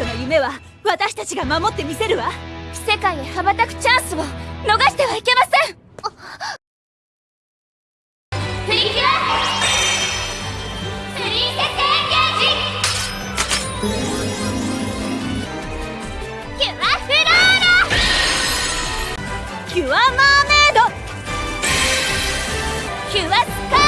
夢は私たちが守ってみせるわ。世界へ羽ばたくチャンスを逃してはいけません。プリキュアプリンセスエンゲージキュアフローラ。キュアマーメイド。キュアスカ